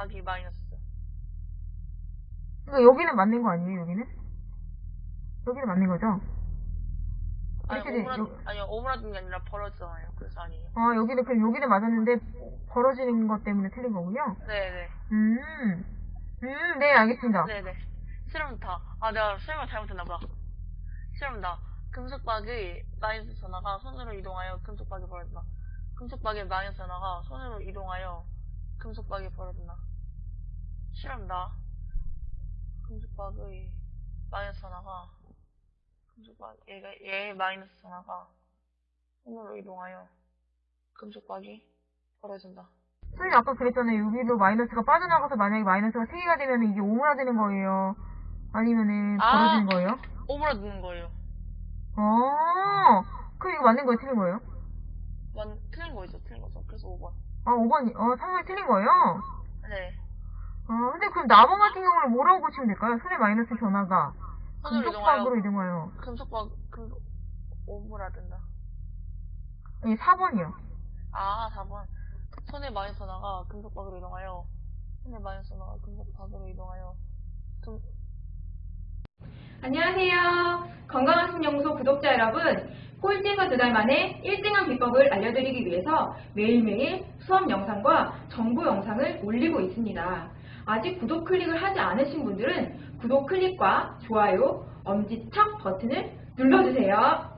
여기 마이너스. 그러니까 여기는 맞는 거 아니에요, 여기는? 여기는 맞는 거죠? 아니, 오므라, 오므라든 게 아니라 벌어지잖아요. 그래서 아니에요. 아, 여기는, 그럼 여기는 맞았는데, 벌어지는 것 때문에 틀린 거군요? 네네. 음, 음, 네, 알겠습니다. 네네. 실험다. 아, 내가 실험을 잘못했나보다. 실험다. 금속박의 마이너스 전화가 손으로 이동하여 금속박이 벌어진다. 금속박의 마이너스 전화가 손으로 이동하여 금속박이 벌어진다. 실험다. 금속박의 마이너스 전화가 금속박 얘가 얘의 마이너스 전화가 손으로 이동하여 금속박이 벌어진다. 선생님 아까 그랬잖아요. 여기로 마이너스가 빠져나가서 만약에 마이너스가 3개가 되면 이게 오므라드는 거예요. 아니면은 아. 벌어지는 거예요? 오므라드는 거예요. 어, 그럼 이거 맞는 거예요? 틀린 거예요? 완 틀린 거죠, 틀린 거죠. 그래서 5번. 아, 5번, 어, 3번이 틀린 거예요? 네. 어, 근데 그럼 나번 같은 경우는 뭐라고 고치면 될까요? 손의 마이너스 변화가 손으로 금속박으로 이동하여. 금속박 금속 오므라든다. 아니, 4번이요. 아, 4번. 손의 마이너스 전화가 금속박으로 이동하여 손의 마이너스 전화가 금속박으로 이동하여 금 안녕하세요. 건강학습연구소 구독자 여러분. 꼴찌가 두달 만에 1등한 비법을 알려드리기 위해서 매일매일 수업 영상과 정보 영상을 올리고 있습니다. 아직 구독 클릭을 하지 않으신 분들은 구독 클릭과 좋아요, 엄지척 버튼을 눌러주세요.